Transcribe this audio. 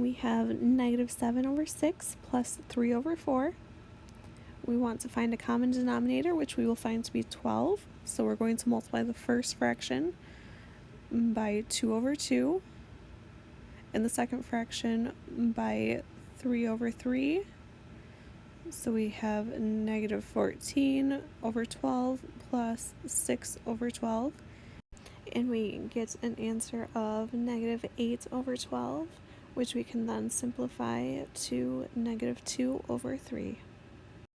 we have negative 7 over 6 plus 3 over 4. We want to find a common denominator, which we will find to be 12. So we're going to multiply the first fraction by 2 over 2, and the second fraction by 3 over 3. So we have negative 14 over 12 plus 6 over 12. And we get an answer of negative 8 over 12, which we can then simplify to negative 2 over 3.